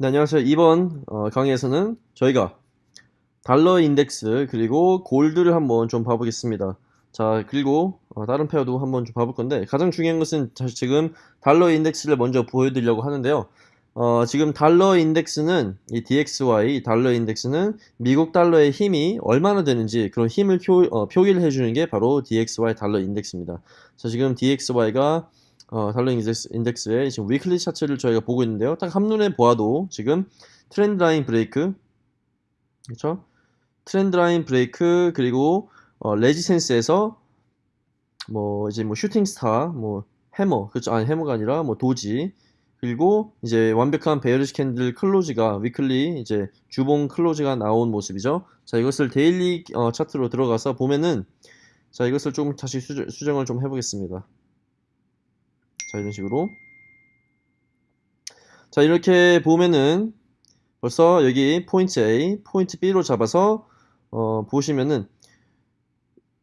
네, 안녕하세요. 이번 어, 강의에서는 저희가 달러 인덱스 그리고 gold를 한번 좀 봐보겠습니다. 자, 그리고 어, 다른 pair도 한번 좀 봐볼 건데 가장 중요한 것은 지금 달러 인덱스를 먼저 보여드리려고 하는데요. 어, 지금 달러 인덱스는 이 DXY 달러 인덱스는 미국 달러의 힘이 얼마나 되는지 그런 힘을 표, 어, 표기를 해주는 게 바로 DXY 달러 인덱스입니다. 자, 지금 DXY가 어, 달러 인덱스, 인덱스의 지금 weekly 차트를 저희가 보고 있는데요. 딱 한눈에 보아도 지금 trend line break, 그렇죠? trend line break 그리고 어, resistance에서 뭐 이제 뭐 shooting star, 뭐 해머, 그렇죠? 아니 hammer가 아니라 뭐 doji 그리고 이제 완벽한 bearish candle close가 weekly 이제 주봉 close가 나온 모습이죠. 자 이것을 daily 어, 차트로 들어가서 보면은 자 이것을 좀 다시 수정, 수정을 좀 해보겠습니다. 자 이런 식으로 자 이렇게 보면은 벌써 여기 포인트 A, 포인트 B로 잡아서 어, 보시면은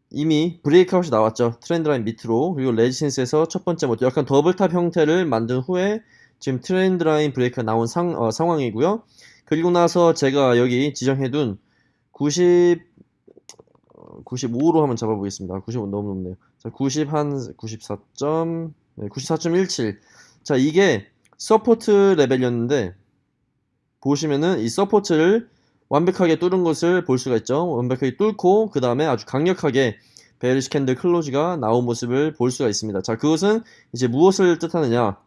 이미 breakout이 나왔죠. trend line 밑으로 그리고 resistance에서 첫 번째 모드 약간 double top 형태를 만든 후에 지금 trend line break가 나온 상, 어, 상황이고요. 그리고 나서 제가 여기 지정해둔 90 95로 한번 잡아보겠습니다. 95 너무 높네요. 자, 90 한 94. 네, 94.17. 자, 이게 support level이었는데 보시면은 이 support를 완벽하게 뚫은 것을 볼 수가 있죠. 완벽하게 뚫고 그 다음에 아주 강력하게 bearish candle close가 나온 모습을 볼 수가 있습니다. 자, 그것은 이제 무엇을 뜻하느냐?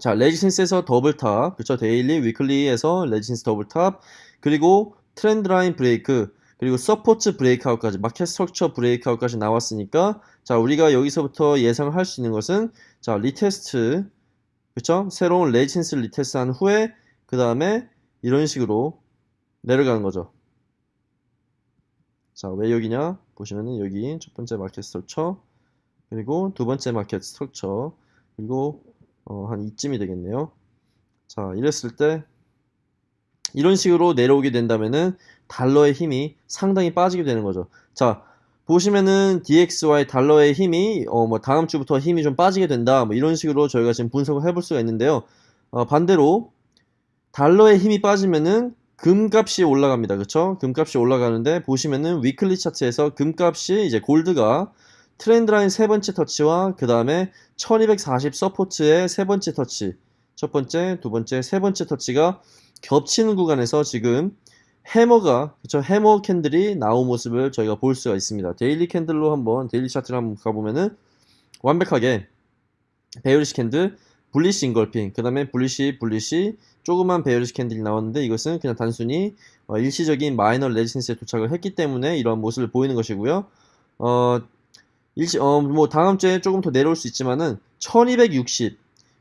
자, resistance에서 double top, 그쵸? daily, weekly에서 resistance double top, 그리고 trend line break, 그리고 support breakout까지, market structure breakout까지 나왔으니까, 자, 우리가 여기서부터 예상할 수 있는 것은, 자, retest, 그쵸? 새로운 resistance retest 한 후에, 그 다음에 이런 식으로 내려가는 거죠. 자, 왜 여기냐? 보시면은 여기 첫 번째 market structure, 그리고 두 번째 market structure, 그리고 어, 한 이쯤이 되겠네요. 자, 이랬을 때 이런 식으로 내려오게 된다면은 달러의 힘이 상당히 빠지게 되는 거죠. 자, 보시면은 DXY 달러의 힘이 어, 뭐 다음 주부터 힘이 좀 빠지게 된다. 뭐 이런 식으로 저희가 지금 분석을 해볼 수가 있는데요. 어, 반대로 달러의 힘이 빠지면은 금값이 올라갑니다. 그쵸? 금값이 올라가는데 보시면은 weekly 차트에서 금값이 이제 gold가 trend line 세 번째 터치와 그 다음에 1240 support의 세 번째 터치 첫 번째, 두 번째, 세 번째 터치가 겹치는 구간에서 지금 hammer가 그쵸 hammer candle이 나온 모습을 저희가 볼 수가 있습니다. daily candle로 한번 daily 차트를 한번 가보면은 완벽하게 bearish candle bullish engulfing 그 다음에 bullish bullish 조그만 bearish candle이 나왔는데 이것은 그냥 단순히 어, 일시적인 minor resistance에 도착을 했기 때문에 이런 모습을 보이는 것이고요. 어, 일시, 어, 뭐 다음 주에 조금 더 내려올 수 있지만은 1260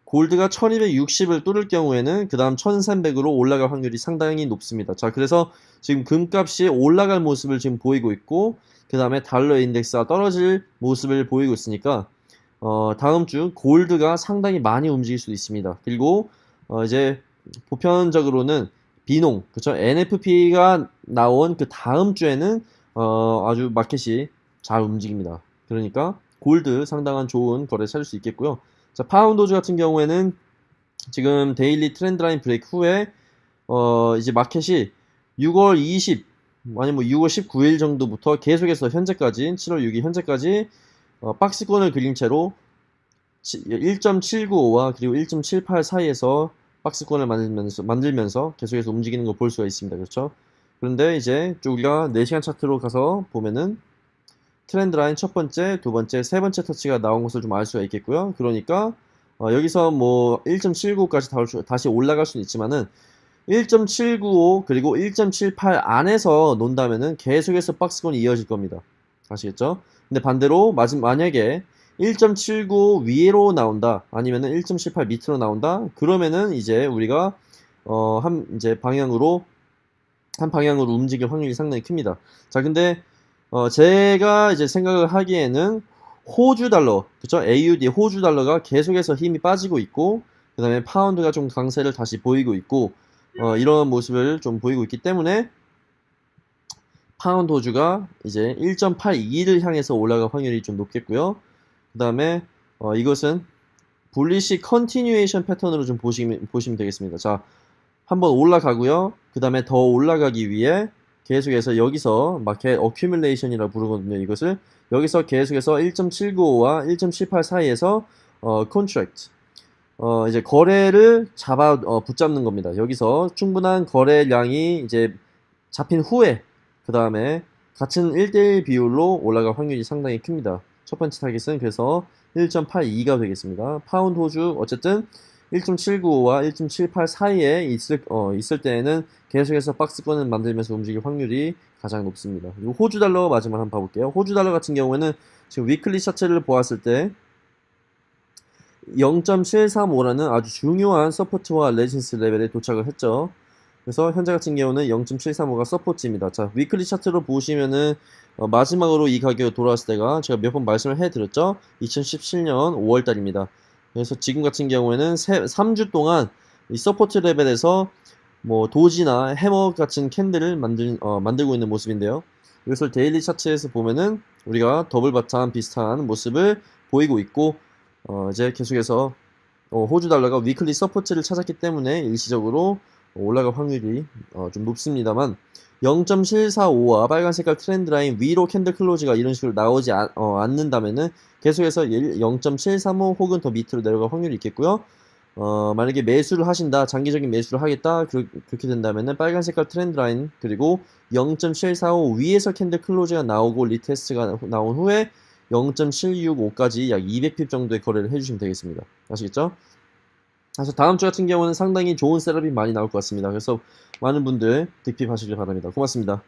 골드가 1260을 뚫을 경우에는 그 다음 1300으로 올라갈 확률이 상당히 높습니다. 자 그래서 지금 금값이 올라갈 모습을 지금 보이고 있고 그 다음에 달러 인덱스가 떨어질 모습을 보이고 있으니까 어, 다음 주 골드가 상당히 많이 움직일 수 있습니다. 그리고 어, 이제 보편적으로는 비농 그쵸 NFP가 나온 그 다음 주에는 어, 아주 마켓이 잘 움직입니다. 그러니까 골드 상당한 좋은 거래 찾을 수 있겠고요. 자, 파운드 Aussie 같은 경우에는 지금 daily trend line break 후에 어, 이제 마켓이 6월 20 아니 뭐 6월 19일 정도부터 계속해서 현재까지 7월 6일 현재까지 어, 박스권을 그린 채로 1.795와 그리고 1.78 사이에서 박스권을 만들면서 만들면서 계속해서 움직이는 걸 볼 수가 있습니다. 그렇죠? 그런데 이제 우리가 4시간 차트로 가서 보면은 트렌드 라인 첫 번째, 두 번째, 세 번째 터치가 나온 것을 좀 알 수가 있겠고요. 그러니까 어, 여기서 뭐 1.795까지 다시 올라갈 수는 있지만은 1.795 그리고 1.78 안에서 논다면은 계속해서 박스권이 이어질 겁니다. 아시겠죠? 근데 반대로 만약에 1.79 위로 나온다 아니면은 1.78 밑으로 나온다 그러면은 이제 우리가 어 한 이제 방향으로 한 방향으로 움직일 확률이 상당히 큽니다. 자 근데 어, 제가 이제 생각을 하기에는 호주 달러, 그쵸? AUD 호주 달러가 계속해서 힘이 빠지고 있고, 그 다음에 파운드가 좀 강세를 다시 보이고 있고, 어, 이런 모습을 좀 보이고 있기 때문에, 파운드 호주가 이제 1.82를 향해서 올라갈 확률이 좀 높겠고요. 그 다음에, 어, 이것은 bullish continuation pattern으로 좀 보시면, 보시면 되겠습니다. 자, 한번 올라가고요. 그 다음에 더 올라가기 위해 계속해서 여기서 market accumulation이라 부르거든요. 이것을 여기서 계속해서 1.795와 1.78 사이에서 어, contract 어, 이제 거래를 잡아 어, 붙잡는 겁니다. 여기서 충분한 거래량이 이제 잡힌 후에 그 다음에 같은 1대1 비율로 올라갈 확률이 상당히 큽니다. 첫 번째 타깃은 그래서 1.82가 되겠습니다. 파운드 호주 어쨌든 1.795와 1.78 사이에 있을, 어, 있을 때에는 계속해서 박스권을 만들면서 움직일 확률이 가장 높습니다. 그리고 호주 달러 마지막 한번 봐볼게요. 호주 달러 같은 경우에는 지금 weekly chart를 보았을 때 0.735라는 아주 중요한 support와 resist level에 도착을 했죠. 그래서 현재 같은 경우는 0.735가 support입니다. 자, weekly chart로 보시면은 어, 마지막으로 이 가격이 돌아왔을 때가 제가 몇 번 말씀을 해드렸죠. 2017년 5월달입니다. 그래서 지금 같은 경우에는 세, 3주 동안 이 support level에서 뭐 doji나 hammer 같은 candle을 만들, 어, 만들고 있는 모습인데요. 이것을 daily chart에서 보면은 우리가 double bottom 비슷한 모습을 보이고 있고 어, 이제 계속해서 어, 호주 달러가 weekly support를 찾았기 때문에 일시적으로 올라갈 확률이 어, 좀 높습니다만 0.745와 빨간 색깔 trend line 위로 candle close가 이런 식으로 나오지 않, 어, 않는다면은 계속해서 0.735 혹은 더 밑으로 내려갈 확률이 있겠고요. 어, 만약에 매수를 하신다, 장기적인 매수를 하겠다, 그, 렇게 된다면은 빨간 색깔 trend line, 그리고 0.745 위에서 candle close가 나오고 retest가 나온 후에 0.765까지 약 200pip 정도의 거래를 해주시면 되겠습니다. 아시겠죠? 그래서 다음 주 같은 경우는 상당히 좋은 셋업이 많이 나올 것 같습니다. 그래서 많은 분들 득핍 하시길 바랍니다. 고맙습니다.